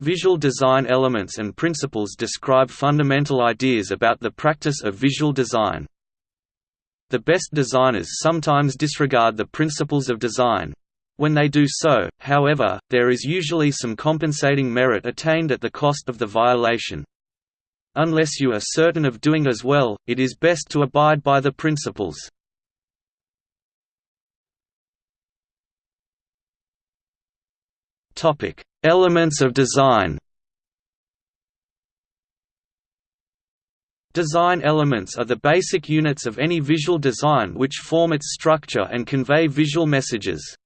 Visual design elements and principles describe fundamental ideas about the practice of visual design. The best designers sometimes disregard the principles of design. When they do so, however, there is usually some compensating merit attained at the cost of the violation. Unless you are certain of doing as well, it is best to abide by the principles. Elements of design Design elements are the basic units of any visual design which form its structure and convey visual messages.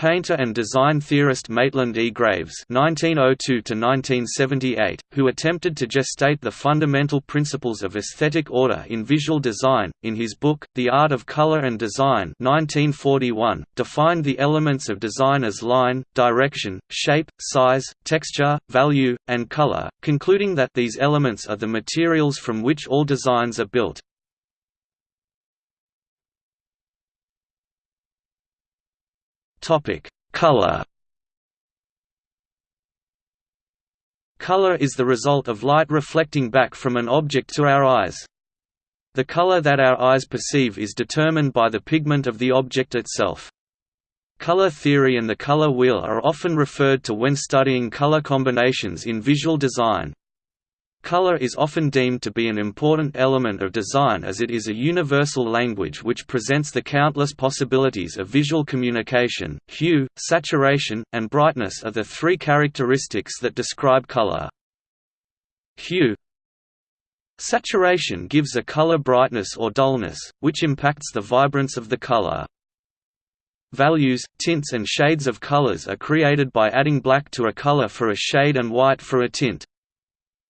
Painter and design theorist Maitland E. Graves (1902–1978), who attempted to gestate the fundamental principles of aesthetic order in visual design, in his book *The Art of Color and Design* (1941), defined the elements of design as line, direction, shape, size, texture, value, and color, concluding that these elements are the materials from which all designs are built. Topic: Color. Color is the result of light reflecting back from an object to our eyes. The color that our eyes perceive is determined by the pigment of the object itself. Color theory and the color wheel are often referred to when studying color combinations in visual design. Color is often deemed to be an important element of design as it is a universal language which presents the countless possibilities of visual communication. Hue, saturation, and brightness are the three characteristics that describe color. Hue Saturation gives a color brightness or dullness, which impacts the vibrance of the color. Values, tints and shades of colors are created by adding black to a color for a shade and white for a tint.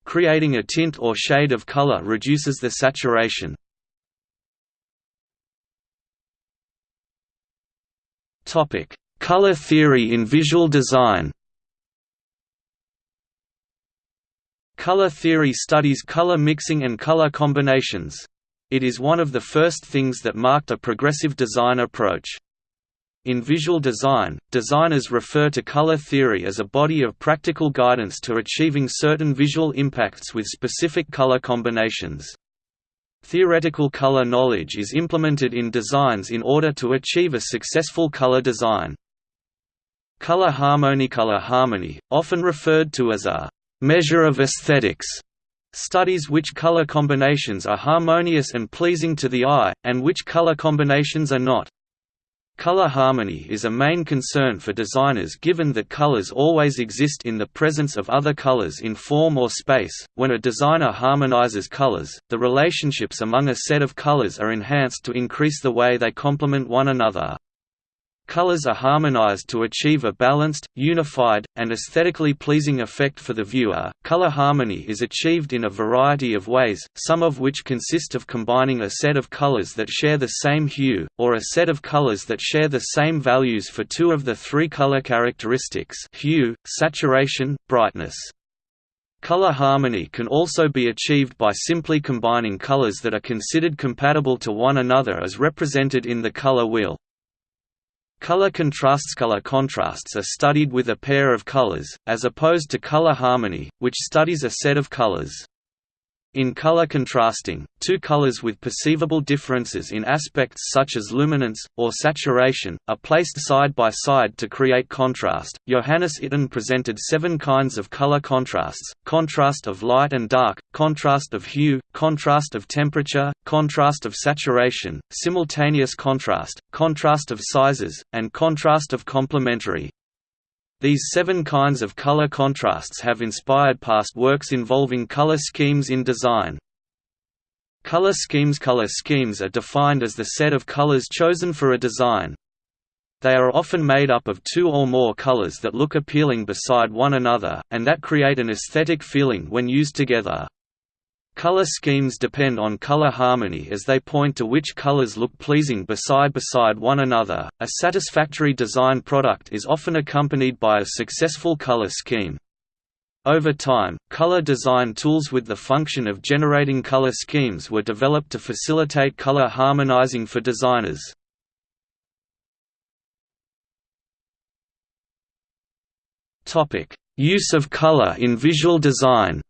Creating a tint or shade of color reduces the saturation. Color theory in visual design. Color theory studies color mixing and color combinations. It is one of the first things that marked a progressive design approach. In visual design, designers refer to color theory as a body of practical guidance to achieving certain visual impacts with specific color combinations. Theoretical color knowledge is implemented in designs in order to achieve a successful color design. Color harmony Color harmony, often referred to as a «measure of aesthetics», studies which color combinations are harmonious and pleasing to the eye, and which color combinations are not. Color harmony is a main concern for designers given that colors always exist in the presence of other colors in form or space. When a designer harmonizes colors, the relationships among a set of colors are enhanced to increase the way they complement one another. Colors are harmonized to achieve a balanced, unified, and aesthetically pleasing effect for the viewer. Color harmony is achieved in a variety of ways, some of which consist of combining a set of colors that share the same hue, or a set of colors that share the same values for two of the three color characteristics hue, saturation, brightness. Color harmony can also be achieved by simply combining colors that are considered compatible to one another as represented in the color wheel. Color contrasts Color contrasts are studied with a pair of colors, as opposed to color harmony, which studies a set of colors. In color contrasting, two colors with perceivable differences in aspects such as luminance, or saturation, are placed side by side to create contrast. Johannes Itten presented seven kinds of color contrasts contrast of light and dark, contrast of hue, contrast of temperature, contrast of saturation, simultaneous contrast, contrast of sizes, and contrast of complementary. These seven kinds of color contrasts have inspired past works involving color schemes in design. Color schemes Color schemes are defined as the set of colors chosen for a design. They are often made up of two or more colors that look appealing beside one another, and that create an aesthetic feeling when used together. Color schemes depend on color harmony as they point to which colors look pleasing beside beside one another. A satisfactory design product is often accompanied by a successful color scheme. Over time, color design tools with the function of generating color schemes were developed to facilitate color harmonizing for designers. Use of color in visual design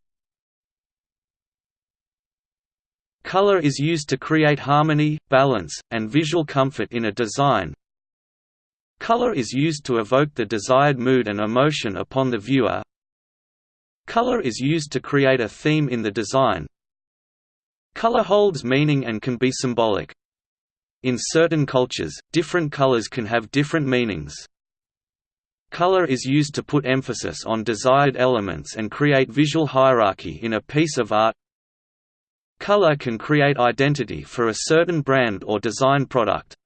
Color is used to create harmony, balance, and visual comfort in a design. Color is used to evoke the desired mood and emotion upon the viewer. Color is used to create a theme in the design. Color holds meaning and can be symbolic. In certain cultures, different colors can have different meanings. Color is used to put emphasis on desired elements and create visual hierarchy in a piece of art. Color can create identity for a certain brand or design product.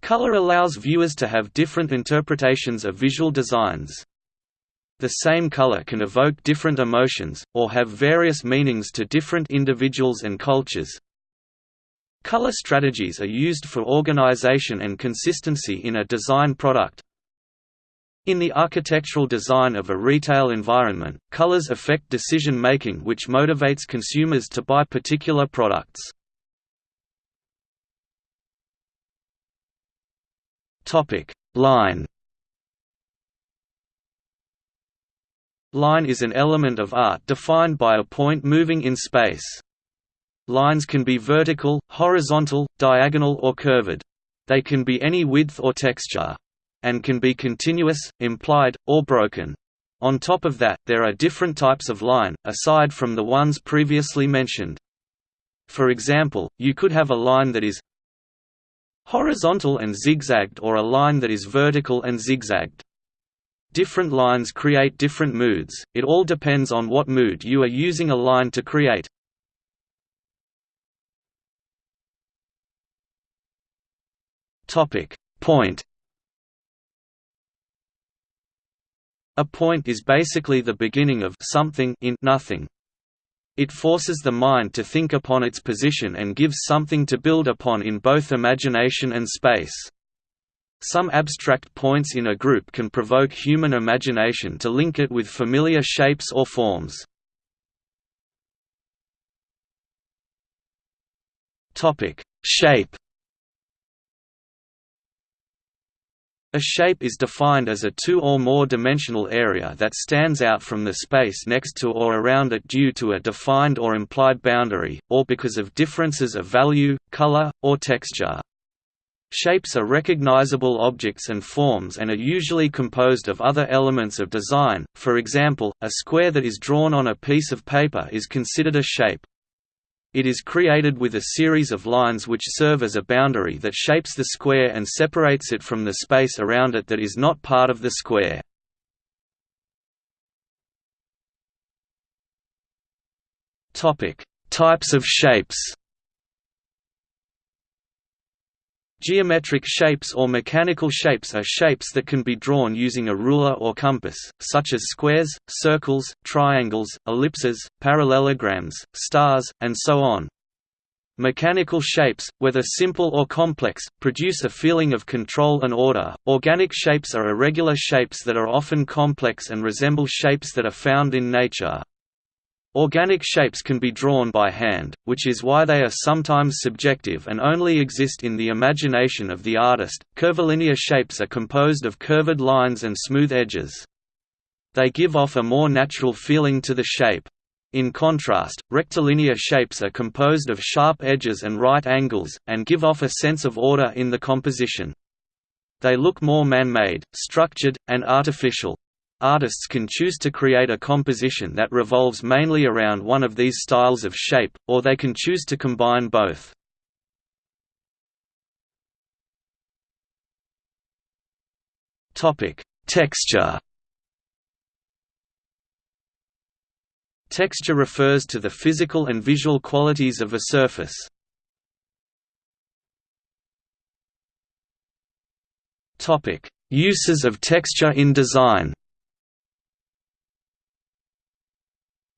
Color allows viewers to have different interpretations of visual designs. The same color can evoke different emotions, or have various meanings to different individuals and cultures. Color strategies are used for organization and consistency in a design product. In the architectural design of a retail environment, colors affect decision-making which motivates consumers to buy particular products. Line Line is an element of art defined by a point moving in space. Lines can be vertical, horizontal, diagonal or curved. They can be any width or texture and can be continuous, implied, or broken. On top of that, there are different types of line, aside from the ones previously mentioned. For example, you could have a line that is horizontal and zigzagged or a line that is vertical and zigzagged. Different lines create different moods, it all depends on what mood you are using a line to create. Point A point is basically the beginning of something in nothing. It forces the mind to think upon its position and gives something to build upon in both imagination and space. Some abstract points in a group can provoke human imagination to link it with familiar shapes or forms. Shape A shape is defined as a two or more dimensional area that stands out from the space next to or around it due to a defined or implied boundary, or because of differences of value, color, or texture. Shapes are recognizable objects and forms and are usually composed of other elements of design, for example, a square that is drawn on a piece of paper is considered a shape. It is created with a series of lines which serve as a boundary that shapes the square and separates it from the space around it that is not part of the square. Types of shapes Geometric shapes or mechanical shapes are shapes that can be drawn using a ruler or compass, such as squares, circles, triangles, ellipses, parallelograms, stars, and so on. Mechanical shapes, whether simple or complex, produce a feeling of control and order. Organic shapes are irregular shapes that are often complex and resemble shapes that are found in nature. Organic shapes can be drawn by hand, which is why they are sometimes subjective and only exist in the imagination of the artist. Curvilinear shapes are composed of curved lines and smooth edges. They give off a more natural feeling to the shape. In contrast, rectilinear shapes are composed of sharp edges and right angles, and give off a sense of order in the composition. They look more man-made, structured, and artificial. Artists can choose to create a composition that revolves mainly around one of these styles of shape, or they can choose to combine both. Texture Texture refers to the physical and visual qualities of a surface. Uses of texture in design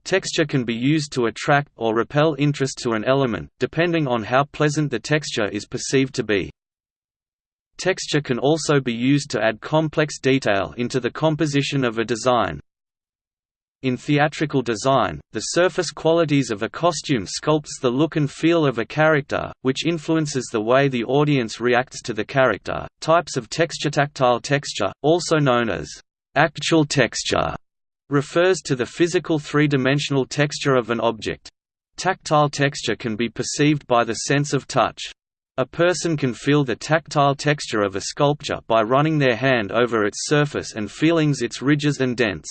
Texture can be used to attract or repel interest to an element, depending on how pleasant the texture is perceived to be. Texture can also be used to add complex detail into the composition of a design. In theatrical design, the surface qualities of a costume sculpts the look and feel of a character, which influences the way the audience reacts to the character. Types of texture Tactile texture, also known as actual texture, refers to the physical three-dimensional texture of an object. Tactile texture can be perceived by the sense of touch. A person can feel the tactile texture of a sculpture by running their hand over its surface and feeling its ridges and dents.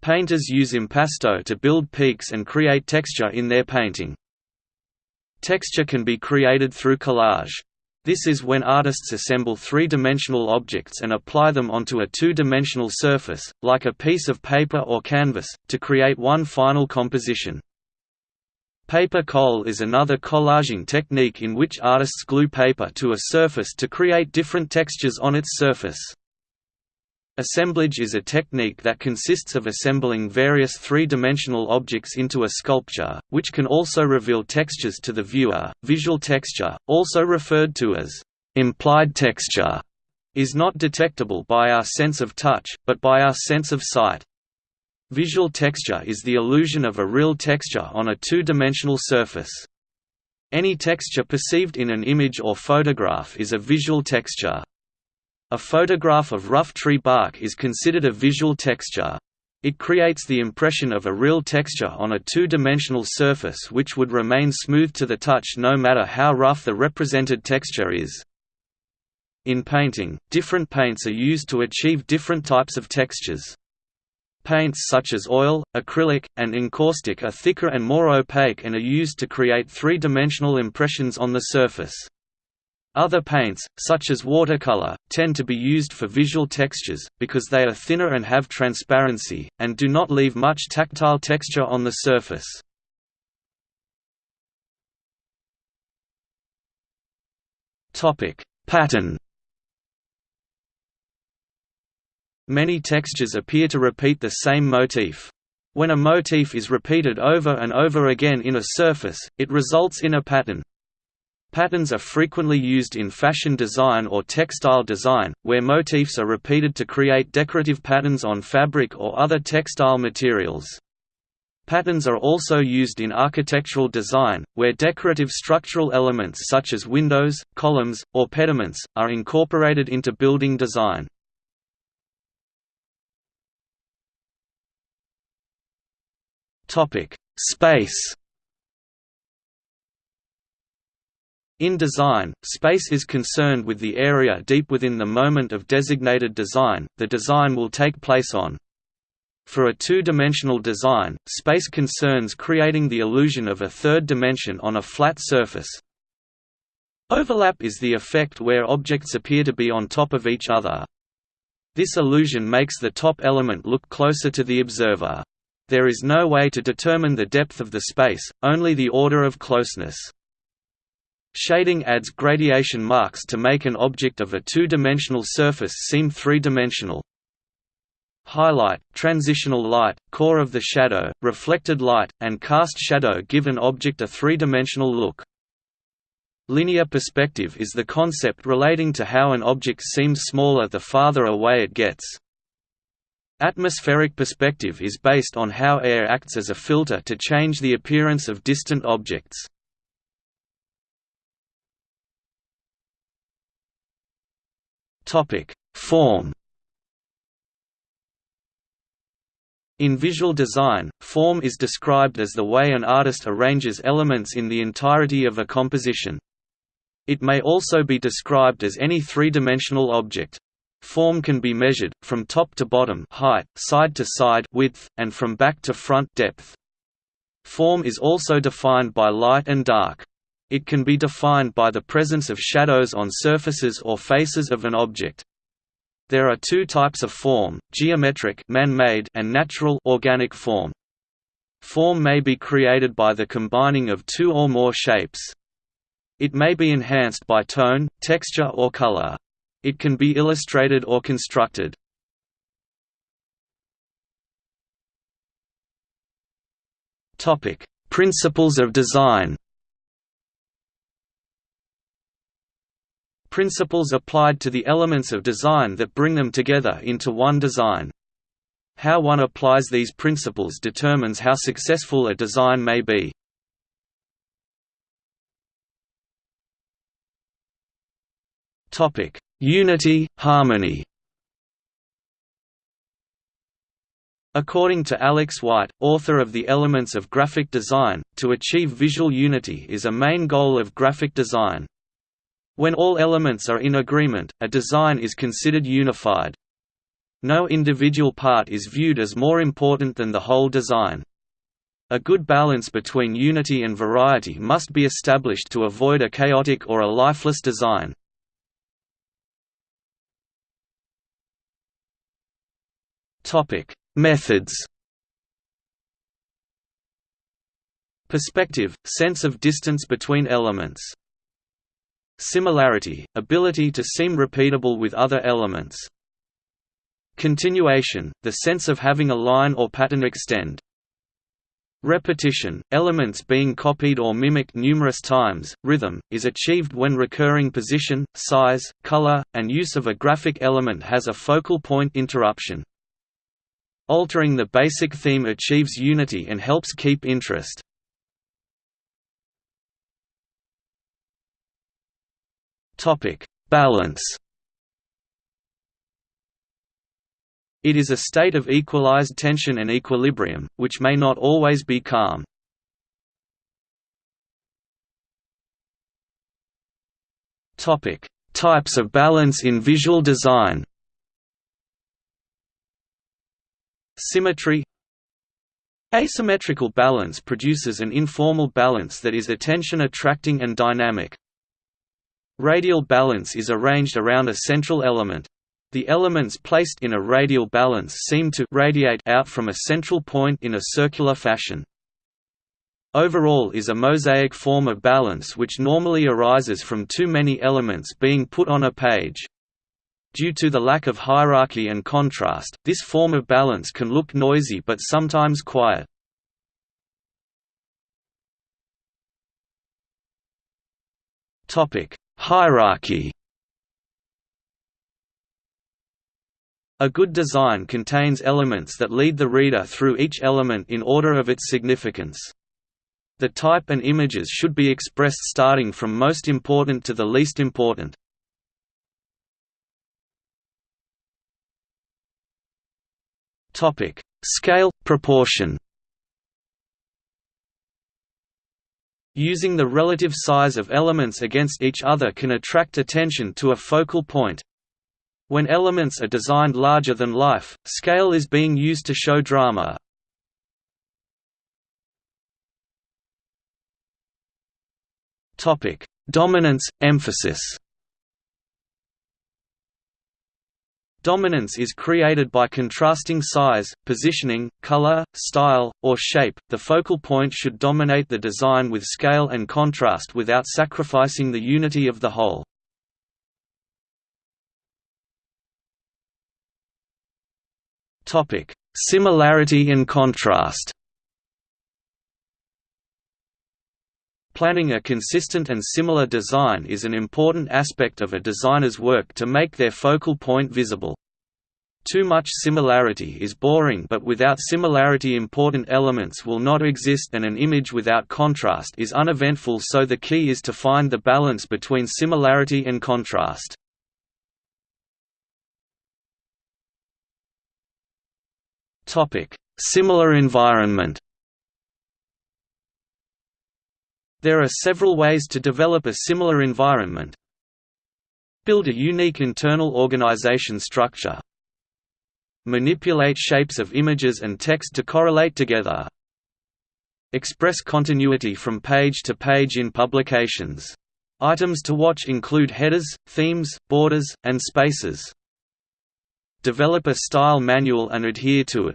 Painters use impasto to build peaks and create texture in their painting. Texture can be created through collage. This is when artists assemble three-dimensional objects and apply them onto a two-dimensional surface, like a piece of paper or canvas, to create one final composition. Papier collé is another collaging technique in which artists glue paper to a surface to create different textures on its surface. Assemblage is a technique that consists of assembling various three-dimensional objects into a sculpture, which can also reveal textures to the viewer. Visual texture, also referred to as implied texture, is not detectable by our sense of touch, but by our sense of sight. Visual texture is the illusion of a real texture on a two-dimensional surface. Any texture perceived in an image or photograph is a visual texture. A photograph of rough tree bark is considered a visual texture. It creates the impression of a real texture on a two-dimensional surface which would remain smooth to the touch no matter how rough the represented texture is. In painting, different paints are used to achieve different types of textures. Paints such as oil, acrylic, and encaustic are thicker and more opaque and are used to create three-dimensional impressions on the surface. Other paints, such as watercolor, tend to be used for visual textures, because they are thinner and have transparency, and do not leave much tactile texture on the surface. Pattern Many textures appear to repeat the same motif. When a motif is repeated over and over again in a surface, it results in a pattern. Patterns are frequently used in fashion design or textile design, where motifs are repeated to create decorative patterns on fabric or other textile materials. Patterns are also used in architectural design, where decorative structural elements such as windows, columns, or pediments, are incorporated into building design. Space In design, space is concerned with the area deep within the moment of designated design, the design will take place on. For a two-dimensional design, space concerns creating the illusion of a third dimension on a flat surface. Overlap is the effect where objects appear to be on top of each other. This illusion makes the top element look closer to the observer. There is no way to determine the depth of the space, only the order of closeness. Shading adds gradation marks to make an object of a two-dimensional surface seem three-dimensional. Highlight, transitional light, core of the shadow, reflected light, and cast shadow give an object a three-dimensional look. Linear perspective is the concept relating to how an object seems smaller the farther away it gets. Atmospheric perspective is based on how air acts as a filter to change the appearance of distant objects. Topic: Form. In visual design, form is described as the way an artist arranges elements in the entirety of a composition. It may also be described as any three-dimensional object. Form can be measured, from top to bottom height, side to side width, and from back to front depth. Form is also defined by light and dark. It can be defined by the presence of shadows on surfaces or faces of an object. There are two types of form, geometric man-made and natural organic form. Form may be created by the combining of two or more shapes. It may be enhanced by tone, texture or color. It can be illustrated or constructed. Principles of design principles applied to the elements of design that bring them together into one design. How one applies these principles determines how successful a design may be. Unity, harmony According to Alex White, author of The Elements of Graphic Design, to achieve visual unity is a main goal of graphic design. When all elements are in agreement, a design is considered unified. No individual part is viewed as more important than the whole design. A good balance between unity and variety must be established to avoid a chaotic or a lifeless design. Methods Perspective – sense of distance between elements. Similarity – ability to seem repeatable with other elements. Continuation – the sense of having a line or pattern extend. Repetition, elements being copied or mimicked numerous times, rhythm, is achieved when recurring position, size, color, and use of a graphic element has a focal point interruption. Altering the basic theme achieves unity and helps keep interest. Balance. It is a state of equalized tension and equilibrium, which may not always be calm. Topic: Types of balance in visual design. Symmetry. Asymmetrical balance produces an informal balance that is attention-attracting and dynamic. Radial balance is arranged around a central element. The elements placed in a radial balance seem to radiate out from a central point in a circular fashion. Overall is a mosaic form of balance which normally arises from too many elements being put on a page. Due to the lack of hierarchy and contrast, this form of balance can look noisy but sometimes quiet. Hierarchy A good design contains elements that lead the reader through each element in order of its significance. The type and images should be expressed starting from most important to the least important. Scale – proportion Using the relative size of elements against each other can attract attention to a focal point, when elements are designed larger than life, scale is being used to show drama. Dominance, emphasis. Dominance is created by contrasting size, positioning, color, style, or shape. The focal point should dominate the design with scale and contrast without sacrificing the unity of the whole. Topic: Similarity and contrast. Planning a consistent and similar design is an important aspect of a designer's work to make their focal point visible. Too much similarity is boring but without similarity important elements will not exist and an image without contrast is uneventful so the key is to find the balance between similarity and contrast. Similar environment. There are several ways to develop a similar environment. Build a unique internal organization structure. Manipulate shapes of images and text to correlate together. Express continuity from page to page in publications. Items to watch include headers, themes, borders, and spaces. Develop a style manual and adhere to it.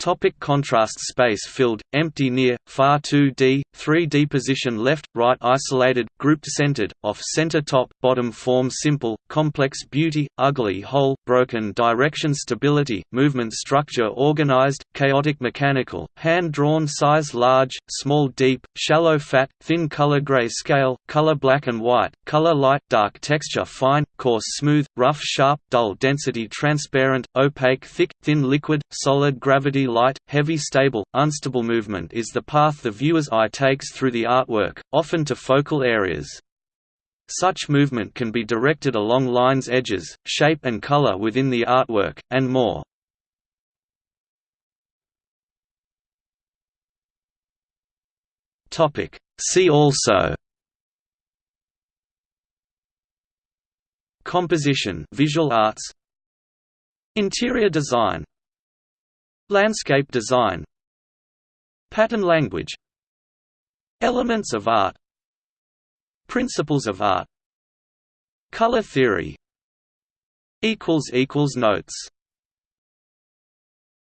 Topic contrast Space filled, empty near, far 2D, 3D position left, right isolated, grouped centered, off-center top, bottom form simple, complex beauty, ugly whole, broken direction stability, movement structure organized, chaotic mechanical, hand-drawn size large, small deep, shallow fat, thin color gray scale, color black and white, color light dark texture fine, coarse smooth, rough sharp, dull density transparent, opaque thick, thin liquid, solid gravity light, heavy stable, unstable movement is the path the viewer's eye takes through the artwork, often to focal areas. Such movement can be directed along lines edges, shape and color within the artwork, and more. See also Composition visual arts Interior design Landscape design. Pattern language. Elements of art. Principles of art. Color theory. Notes